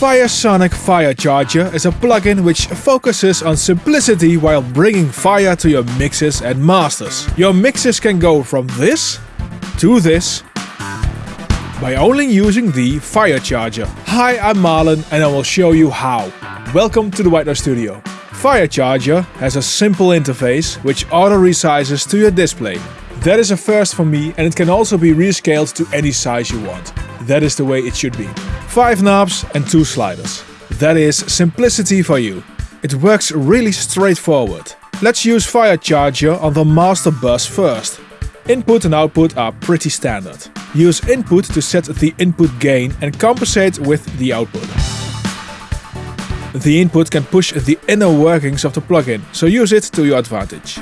Firesonic Fire Charger is a plugin which focuses on simplicity while bringing fire to your mixes and masters. Your mixes can go from this to this by only using the Fire Charger. Hi, I'm Marlon and I will show you how. Welcome to the White Noise Studio. Fire Charger has a simple interface which auto resizes to your display. That is a first for me and it can also be rescaled to any size you want. That is the way it should be. 5 knobs and 2 sliders. That is simplicity for you. It works really straightforward. Let's use Fire Charger on the master bus first. Input and output are pretty standard. Use input to set the input gain and compensate with the output. The input can push the inner workings of the plugin, so use it to your advantage.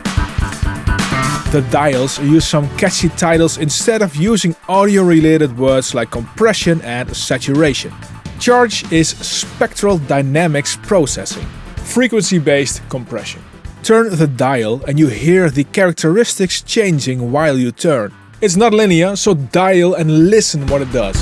The dials use some catchy titles instead of using audio-related words like compression and saturation. Charge is spectral dynamics processing, frequency-based compression. Turn the dial and you hear the characteristics changing while you turn. It's not linear, so dial and listen what it does.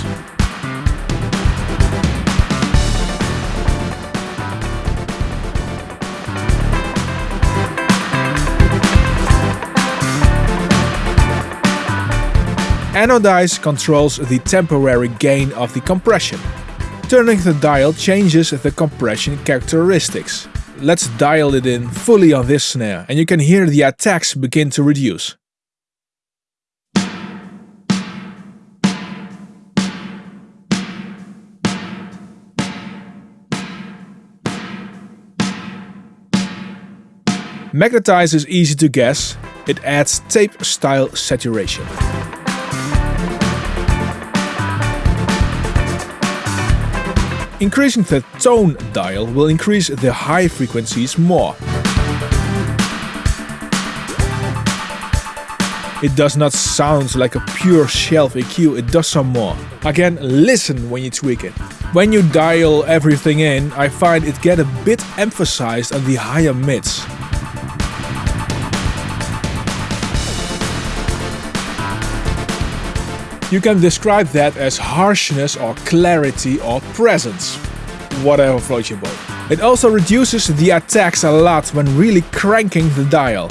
Anodize controls the temporary gain of the compression. Turning the dial changes the compression characteristics. Let's dial it in fully on this snare and you can hear the attacks begin to reduce. Magnetize is easy to guess, it adds tape-style saturation. Increasing the tone dial will increase the high frequencies more. It does not sound like a pure shelf EQ, it does some more. Again, listen when you tweak it. When you dial everything in, I find it get a bit emphasized on the higher mids. You can describe that as harshness or clarity or presence. Whatever floats your boat. It also reduces the attacks a lot when really cranking the dial.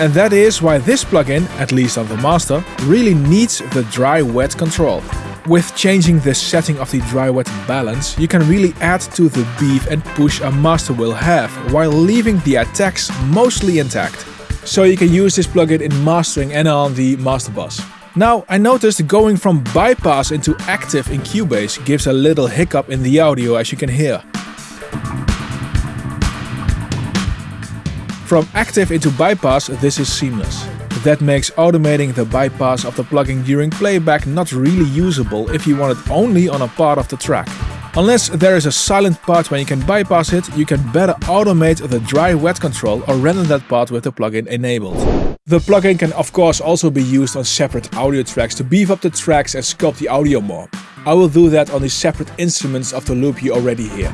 And that is why this plugin, at least on the master, really needs the dry-wet control. With changing the setting of the dry-wet balance, you can really add to the beef and push a master will have, while leaving the attacks mostly intact so you can use this plugin in mastering and on the master bus. Now, I noticed going from bypass into active in Cubase gives a little hiccup in the audio as you can hear. From active into bypass, this is seamless. That makes automating the bypass of the plugin during playback not really usable if you want it only on a part of the track. Unless there is a silent part where you can bypass it, you can better automate the dry-wet control or render that part with the plugin enabled. The plugin can of course also be used on separate audio tracks to beef up the tracks and sculpt the audio more. I will do that on the separate instruments of the loop you already hear.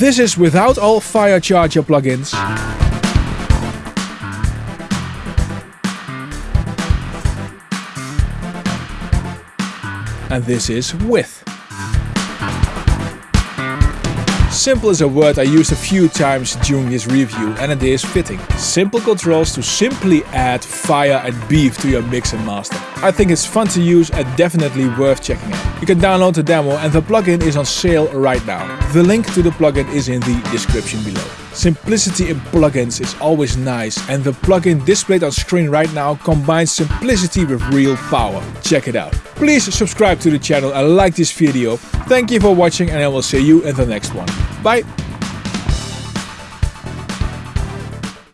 This is without all fire charger plugins. And this is with. Simple is a word I used a few times during this review and it is fitting. Simple controls to simply add fire and beef to your mix and master. I think it's fun to use and definitely worth checking out. You can download the demo and the plugin is on sale right now. The link to the plugin is in the description below. Simplicity in plugins is always nice and the plugin displayed on screen right now combines simplicity with real power. Check it out. Please subscribe to the channel and like this video. Thank you for watching and I will see you in the next one. Bye!